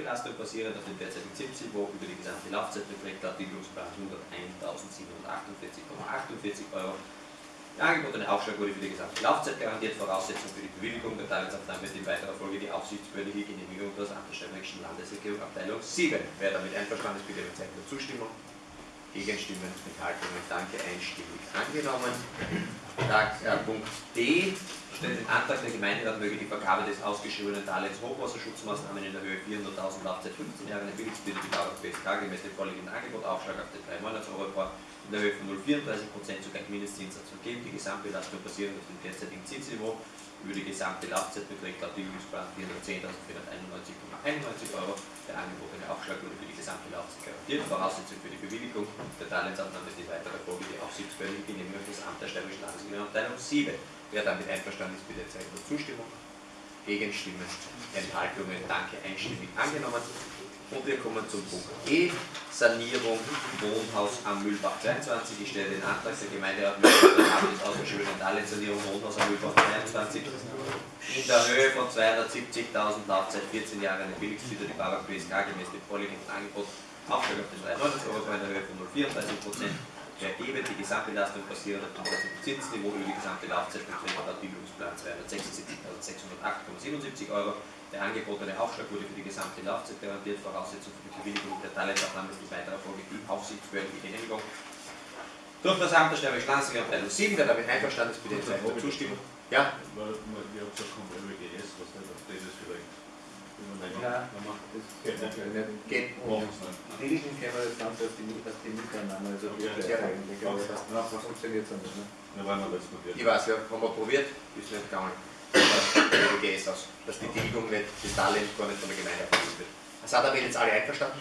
Gesamtbelastung basierend auf dem derzeitigen Zinsniveau über die gesamte Laufzeit beträgt laut Bildungsplan 101.748,48 Euro. Der angebotene Aufschlag wurde für die gesamte Laufzeit garantiert. Voraussetzung für die Bewilligung der Darlehensabnahme ist in weiterer Folge die aufsichtsbehördliche Genehmigung des Antragstellerischen Landesregierung Abteilung 7. Wer damit einverstanden ist, bitte mit Zeichen der Zustimmung. Gegenstimmen, Enthaltungen, danke, einstimmig angenommen. Tag, äh, Punkt D stellt den Antrag, der Gemeinderat möge die Vergabe des ausgeschriebenen Darlehens Hochwasserschutzmaßnahmen in der Höhe 400.000 Laufzeit 15 Jahre der die Dauer BSK gemäß dem vorliegenden Angebot Aufschlag auf den 3 Monats Euribor in der Höhe von 0,34% zugleich Mindestzinssatz vergeben. Die Gesamtbelastung basierend auf dem derzeitigen Zinsniveau über die gesamte Laufzeit beträgt laut Tilgungsplan 410.491,91 Euro. Der angebotene Aufschlag wurde für die gesamte Laufzeit garantiert. Voraussetzung für die Bewilligung der Darlehensabnahme ist in weiterer Folge die aufsichtsbehördliche Genehmigung des Amts der Steirischen Landesregierung Abteilung 7. Wer damit einverstanden ist, bitte zeigen Zustimmung. Gegenstimmen, Enthaltungen, danke, einstimmig angenommen. Und wir kommen zum Punkt E, Sanierung Wohnhaus am Mühlbach 22. Ich stelle den Antrag der Gemeinderat des ausgeschriebenen Darlehenssanierung Wohnhaus am Mühlbach 22 in der Höhe von 270.000 Laufzeit 14 Jahre eine Billigstüte die Barback BSK gemäß dem vorliegenden Angebot Aufschlag auf den 390 Euro in der Höhe von 0,34 Prozent ergeben. Die Gesamtbelastung basierend auf dem Zinsniveau über die gesamte Laufzeit beträgt laut Bildungsplan 276.608,77 Euro. Der angebotene Aufschlag wurde für die gesamte Laufzeit garantiert. Voraussetzung für die Bewilligung der Darlehensabnahme ist in weiterer Folge die aufsichtsbehördliche Genehmigung. Durch das Amt der Steirischen Landesregierung Abteilung 7, wer damit einverstanden ist, bitte Zeichen der Zustimmung. Ja? Ihr habt gesagt, kommt LWGS, was nicht, auf das ist vielleicht. Ja. Wenn man- Das geht nicht. Geht. Nicht. Billigen können wir das dann auf die, auf die Miteinander, also Ja, das ja. eigentlich, aber das funktioniert so nicht. Ne? Ja, weil man das probiert. Ich weiß, ja, haben wir probiert, ist nicht gegangen. Der GS aus, dass die Tilgung nicht, das Darlehen gar nicht von der Gemeinde abgewiesen wird. Sind damit jetzt alle einverstanden?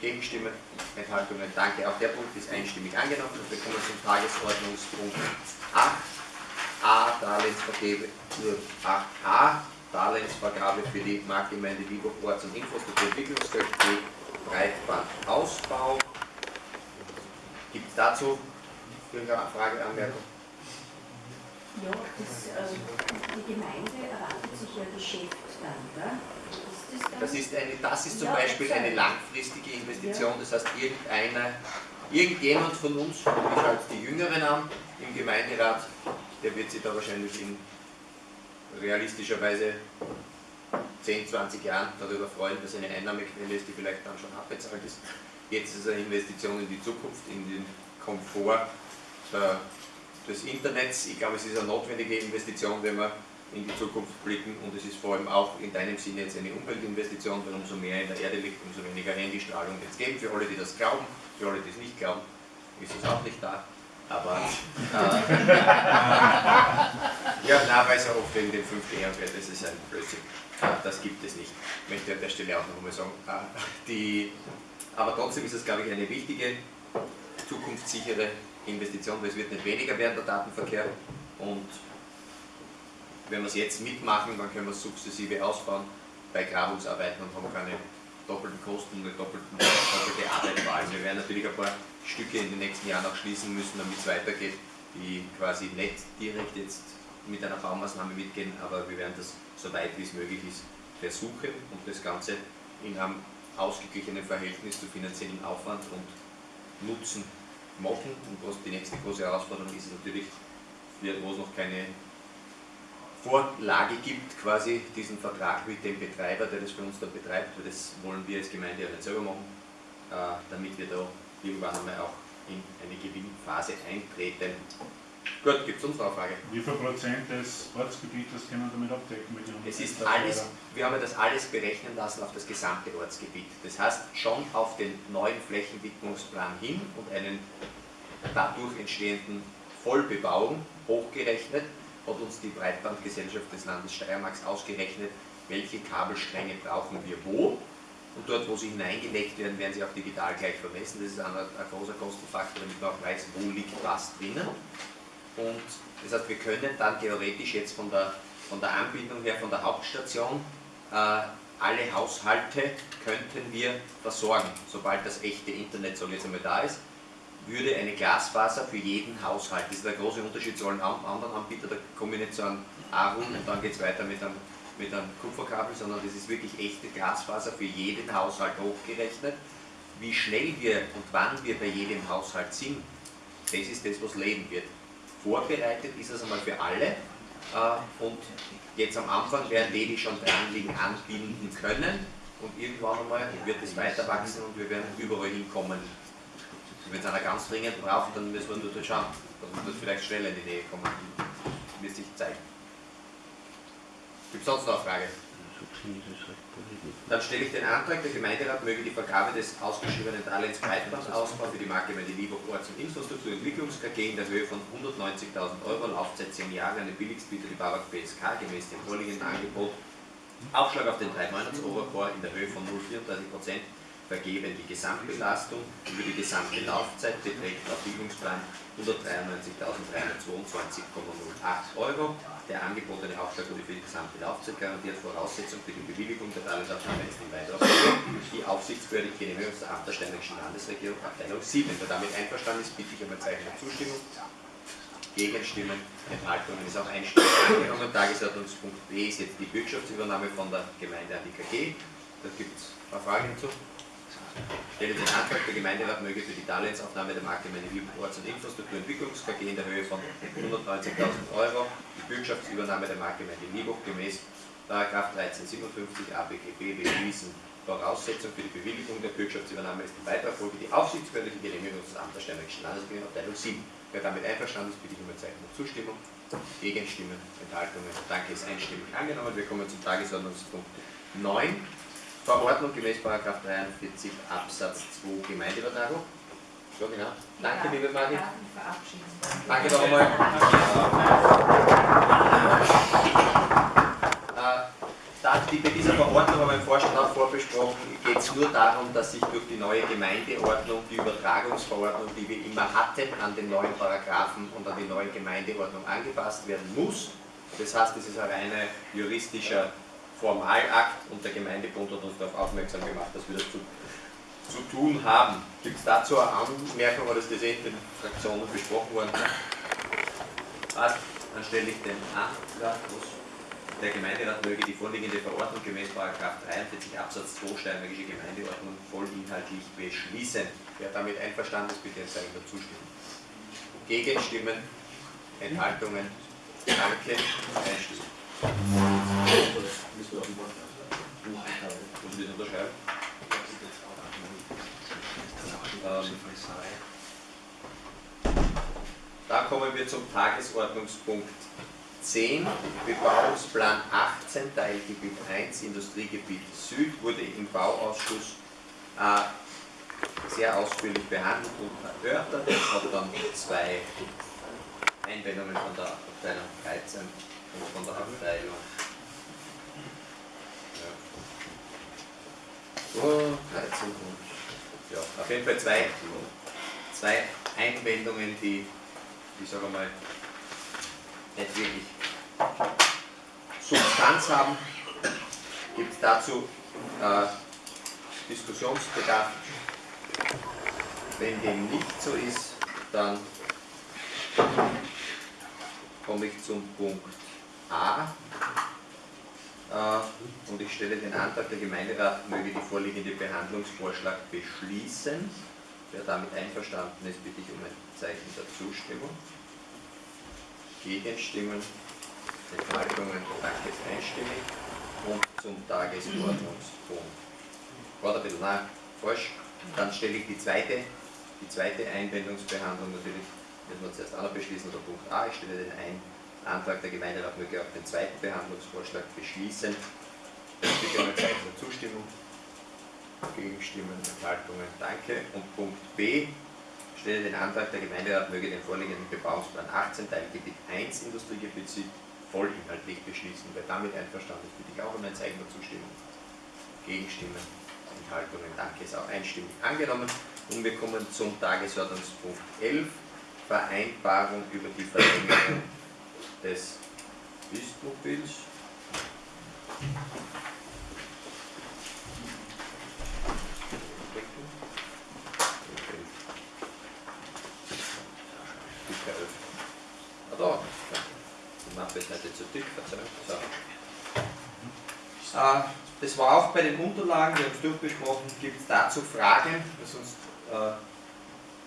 Gegenstimmen, Enthaltungen, danke. Auch der Punkt ist einstimmig angenommen. Und wir kommen zum Tagesordnungspunkt 8. A, Darlehensvergabe, äh, 8a, Darlehensvergabe für die Marktgemeinde Vigo Orts- und Infrastrukturentwicklungsgeld, B, Breitbandausbau. Gibt es dazu irgendeine Frage, Anmerkung? Ja, das, äh, die Gemeinde erwartet sich ja Geschäft dann, gell? Ist das dann? Das ist, eine, das ist zum Ja, Beispiel eine langfristige Investition, das heißt irgendeiner, irgendjemand von uns, ich halte die Jüngeren an im Gemeinderat, der wird sich da wahrscheinlich in realistischerweise 10, 20 Jahren darüber freuen, dass eine Einnahmequelle ist, die vielleicht dann schon abbezahlt ist. Jetzt ist es eine Investition in die Zukunft, in den Komfort der, des Internets. Ich glaube, es ist eine notwendige Investition, wenn wir in die Zukunft blicken und es ist vor allem auch in deinem Sinne jetzt eine Umweltinvestition, weil umso mehr in der Erde liegt, umso weniger Handystrahlung wird es geben. Für alle, die das glauben, für alle, die es nicht glauben, ist es auch nicht da. Aber äh, ja, na, weil es ja oft wegen dem 5G und das ist ein Blödsinn. Äh, Das gibt es nicht. Ich möchte an der Stelle auch noch einmal sagen. Äh, Die, aber trotzdem ist es, glaube ich, eine wichtige, zukunftssichere Investition, weil es wird nicht weniger werden, der Datenverkehr. Und wenn wir es jetzt mitmachen, dann können wir es sukzessive ausbauen bei Grabungsarbeiten und haben keine doppelten Kosten und doppelten, doppelte Arbeit vor allem. Wir werden natürlich ein paar Stücke in den nächsten Jahren auch schließen müssen, damit es weitergeht, die quasi nicht direkt jetzt mit einer Baumaßnahme mitgehen, aber wir werden das so weit wie es möglich ist versuchen und das Ganze in einem ausgeglichenen Verhältnis zu finanziellen Aufwand und Nutzen machen. Und was die nächste große Herausforderung ist, ist natürlich, wo es noch keine Vorlage gibt, quasi diesen Vertrag mit dem Betreiber, der das für uns dann betreibt, weil das wollen wir als Gemeinde ja nicht selber machen, äh, damit wir da irgendwann einmal auch in eine Gewinnphase eintreten. Gut, gibt es sonst noch eine Frage? Wie viel Prozent des Ortsgebietes können damit abdecken mit Es ist 100.000 alles, wir haben das alles berechnen lassen auf das gesamte Ortsgebiet. Das heißt, schon auf den neuen Flächenwidmungsplan hin und einen dadurch entstehenden Vollbebauung hochgerechnet, hat uns die Breitbandgesellschaft des Landes Steiermarks ausgerechnet, welche Kabelstränge brauchen wir wo. Und dort, wo sie hineingelegt werden, werden sie auch digital gleich vermessen. Das ist ein, ein großer Kostenfaktor, damit man auch weiß, wo liegt was drinnen. Und das heißt, wir können dann theoretisch jetzt von der, von der Anbindung her, von der Hauptstation, äh, alle Haushalte könnten wir versorgen, sobald das echte Internet, so jetzt einmal da ist, würde eine Glasfaser für jeden Haushalt, das ist der große Unterschied zu allen an- anderen Anbietern, da komme ich nicht zu einem A-Rund und dann geht es weiter mit einem mit einem Kupferkabel, sondern das ist wirklich echte Glasfaser für jeden Haushalt hochgerechnet. Wie schnell wir und wann wir bei jedem Haushalt sind, das ist das, was leben wird. Vorbereitet ist es einmal für alle äh, und jetzt am Anfang werden die, die schon dran liegen, anbinden können und irgendwann einmal wird es weiter wachsen und wir werden überall hinkommen. Wenn es einer ganz dringend braucht, dann müssen wir nur dort schauen. Dann wird vielleicht schneller in die Nähe kommen. Wird sich zeigen. Gibt es sonst noch eine Frage? Dann stelle ich den Antrag, der Gemeinderat möge die Vergabe des ausgeschriebenen Darlehens Breitbandausbau für die Marktgemeinde Liebhoff Orts- und Infrastrukturentwicklungs KG in der Höhe von 190.000 Euro, Laufzeit 10 Jahre, an den Billigstbieter die Babak BSK gemäß dem vorliegenden Angebot. Aufschlag auf den 3 Monats in der Höhe von 0,34% vergeben. Die Gesamtbelastung über die gesamte Laufzeit beträgt laut Bildungsplan 193.322,08 Euro. Der angebotene Aufschlag wurde für die gesamte Laufzeit garantiert. Voraussetzung für die Bewilligung der Darlehensabnahme ist in weiterer Die aufsichtsbehördliche Genehmigung des Amt der Steinischen Landesregierung, Abteilung 7. Wer damit einverstanden ist, bitte ich um ein Zeichen der Zustimmung. Gegenstimmen, Enthaltungen ist auch einstimmig. Tagesordnungspunkt B ist jetzt die Bürgschaftsübernahme von der Gemeinde an die KG. Da gibt es ein paar Fragen hinzu. Stelle den Antrag, der Gemeinderat möge für die Darlehensaufnahme der Marktgemeinde Wien Orts- und Infrastrukturentwicklungs KG in der Höhe von 190.000 Euro die Bürgschaftsübernahme der Marktgemeinde Liebhoch gemäß § 1357 ABGB beschließen. Voraussetzung für die Bewilligung der Bürgschaftsübernahme ist in weiterer Folge die aufsichtsbehördliche Genehmigung des Amts der Steinbergischen Landesregierung Abteilung 7. Wer damit einverstanden ist, bitte ich um ein Zeichen der Zustimmung. Gegenstimmen, Enthaltungen. Danke, ist einstimmig angenommen. Wir kommen zum Tagesordnungspunkt 9. Verordnung gemäß 43 Absatz 2 Gemeindeübertragung. So genau. Danke, liebe Margit. Danke noch einmal. Äh, die, bei dieser Verordnung haben wir im Vorstand auch vorbesprochen, geht es nur darum, dass sich durch die neue Gemeindeordnung die Übertragungsverordnung, die wir immer hatten, an den neuen Paragraphen und an die neue Gemeindeordnung angepasst werden muss. Das heißt, es ist ein reiner juristischer Formalakt und der Gemeindebund hat uns darauf aufmerksam gemacht, dass wir das zu, zu tun haben. Gibt es dazu eine Anmerkung, oder das eh in den Fraktionen besprochen worden? Passt, dann stelle ich den Antrag, der Gemeinderat möge die vorliegende Verordnung gemäß 43 Absatz 2 Steinbergische Gemeindeordnung vollinhaltlich beschließen. Wer damit einverstanden ist, bitte Zeichen der Zustimmung. Gegenstimmen, Enthaltungen, Danke, Einstimmung. Ich? Ähm, dann kommen wir zum Tagesordnungspunkt 10, Bebauungsplan 18, Teilgebiet 1, Industriegebiet Süd, wurde im Bauausschuss äh, sehr ausführlich behandelt und erörtert. Es hat dann zwei Einwendungen von der Abteilung 13 und von der Abteilung 13 und ja, auf jeden Fall zwei, zwei Einwendungen, die, ich sage mal, nicht wirklich Substanz haben, gibt dazu äh, Diskussionsbedarf. Wenn dem nicht so ist, dann komme ich zum Punkt A. Äh, und ich stelle den Antrag, der Gemeinderat möge die vorliegende Behandlungsvorschlag beschließen. Wer damit einverstanden ist, bitte ich um ein Zeichen der Zustimmung. Gegenstimmen, Enthaltungen, danke ist einstimmig. Und zum Tagesordnungspunkt. War ein bisschen nein, falsch. Dann stelle ich die zweite, die zweite Einwendungsbehandlung natürlich, müssen wir zuerst auch noch beschließen, oder Punkt A. Ich stelle den ein, Antrag der Gemeinderat möge auch den zweiten Behandlungsvorschlag beschließen. Bitte um ein Zeichen der Zustimmung. Gegenstimmen, Enthaltungen, danke. Und Punkt B, stelle den Antrag, der Gemeinderat möge den vorliegenden Bebauungsplan 18, Teilgebiet 1, Industriegebiet vollinhaltlich beschließen. Wer damit einverstanden ist, bitte ich auch um ein Zeichen der Zustimmung. Gegenstimmen, Enthaltungen, danke, ist auch einstimmig angenommen. Und wir kommen zum Tagesordnungspunkt 11, Vereinbarung über die Verlängerung des Bistmobils. Ah, da. Die Mappe ist heute zu dick, das war auch bei den Unterlagen, wir haben es durchbesprochen. Gibt es dazu Fragen? Sonst äh,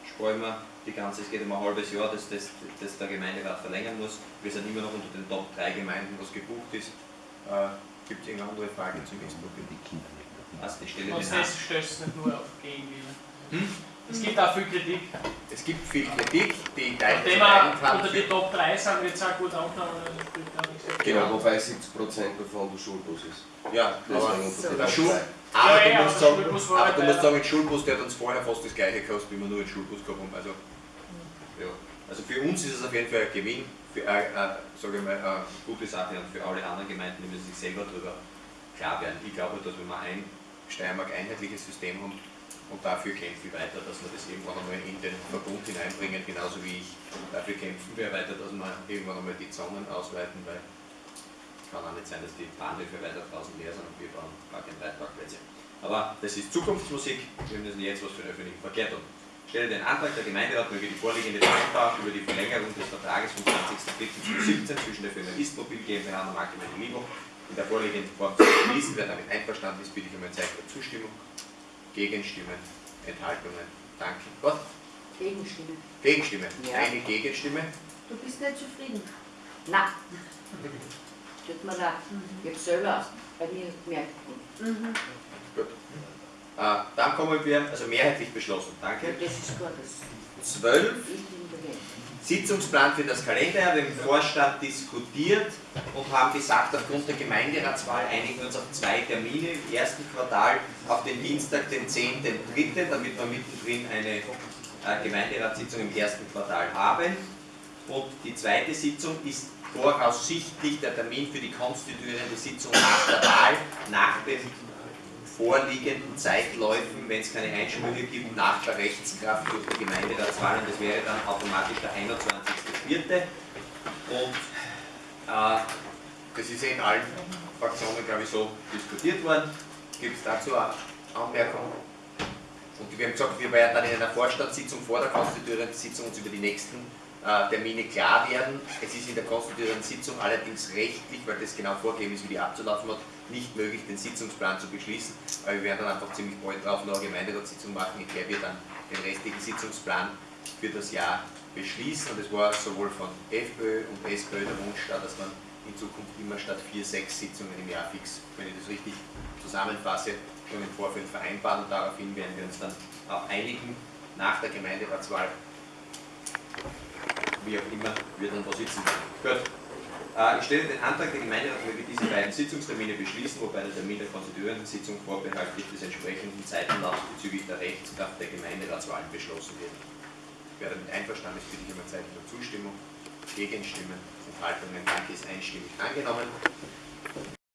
sparen wir die ganze, es geht um ein halbes Jahr, dass, das, dass der Gemeinderat verlängern muss. Wir sind immer noch unter den Top 3 Gemeinden, was gebucht ist. Äh, Gibt es irgendeine andere Frage zum Innsbruck? Was, ich stelle Was den das stößt nicht nur auf Gegenwillen. Hm? Es gibt auch viel Kritik. Es gibt viel Kritik, die teilweise Nachdem wir unter die Top 3 sind, wird es auch gut nichts. Genau. Ja, wobei 70% davon der Schulbus ist. Ja, Deswegen unter der den Schul Top aber Ja, du musst aber der sagen, Schulbus war aber du musst leider- sagen, ein Schulbus, der hat uns vorher fast das gleiche gekostet, wie wir nur einen Schulbus gehabt haben. Also, ja. also für uns ist es auf jeden Fall ein Gewinn, für äh, äh, sage ich mal, eine gute Sache und für alle anderen Gemeinden, die müssen sich selber darüber klar werden. Ich glaube, dass wenn wir ein Steiermark einheitliches System haben und dafür kämpfe ich weiter, dass wir das irgendwann einmal in den Verbund hineinbringen, genauso wie ich dafür kämpfen wir weiter, dass wir irgendwann einmal die Zonen ausweiten, weil es kann auch nicht sein, dass die Bahnhöfe weiter draußen leer sind und wir bauen gar keine Reitparkplätze. Aber das ist Zukunftsmusik, wir müssen jetzt was für den öffentlichen Verkehr tun. Ich stelle den Antrag, der Gemeinderat möge die vorliegende Vereinbarung über die Verlängerung des Vertrages vom 20.03.2017 zwischen der Firma Istmobil GmbH und der Marktgemeinde Libo in der vorliegenden Form zu beschließen. Wer damit einverstanden ist, bitte ich um ein Zeichen der Zustimmung. Gegenstimmen, Enthaltungen. Danke. Was? Gegenstimme. Gegenstimme. Ja. Eine Gegenstimme. Du bist nicht zufrieden? Na. Tut mir leid. Ich habe selber bei mir gemerkt. Mhm. Äh, dann kommen wir, also mehrheitlich beschlossen. Danke. Das ist gut. Das Zwölf. ich bin dagegen. Sitzungsplan für das Kalenderjahr. Wir haben im Vorstand diskutiert und haben gesagt, aufgrund der Gemeinderatswahl einigen wir uns auf zwei Termine im ersten Quartal auf den Dienstag, den 10.3., damit wir mittendrin eine äh, Gemeinderatssitzung im ersten Quartal haben. Und die zweite Sitzung ist voraussichtlich der Termin für die konstituierende Sitzung nach der Wahl, vorliegenden Zeitläufen, wenn es keine Einsprüche gibt, nach der Rechtskraft durch die Gemeinderatswahl und das wäre dann automatisch der 21.04. Und äh, das ist in allen Fraktionen, glaube ich, so diskutiert worden. Gibt es dazu eine Anmerkung? Und wir haben gesagt, wir werden dann in einer Vorstandssitzung vor der konstituierenden Sitzung uns über die nächsten Termine klar werden. Es ist in der konstituierenden Sitzung allerdings rechtlich, weil das genau vorgegeben ist, wie die abzulaufen hat, nicht möglich, den Sitzungsplan zu beschließen. Aber wir werden dann einfach ziemlich bald drauf eine Gemeinderatssitzung machen, in der wir dann den restlichen Sitzungsplan für das Jahr beschließen. Und es war sowohl von FPÖ und SPÖ der Wunsch da, dass man in Zukunft immer statt vier, sechs Sitzungen im Jahr fix, wenn ich das richtig zusammenfasse, schon im Vorfeld vereinbaren. Und daraufhin werden wir uns dann auch einigen nach der Gemeinderatswahl wie auch immer, wir dann da sitzen werden. Gut. Äh, Ich stelle den Antrag, der Gemeinderat möge diese beiden Sitzungstermine beschließen, wobei der Termin der konstituierenden Sitzung vorbehaltlich des entsprechenden Zeitenlaufs bezüglich der Rechtskraft der Gemeinderatswahlen beschlossen wird. Wer damit einverstanden ist, bitte ich um ein Zeichen der Zustimmung. Gegenstimmen, Enthaltungen, danke, ist einstimmig angenommen.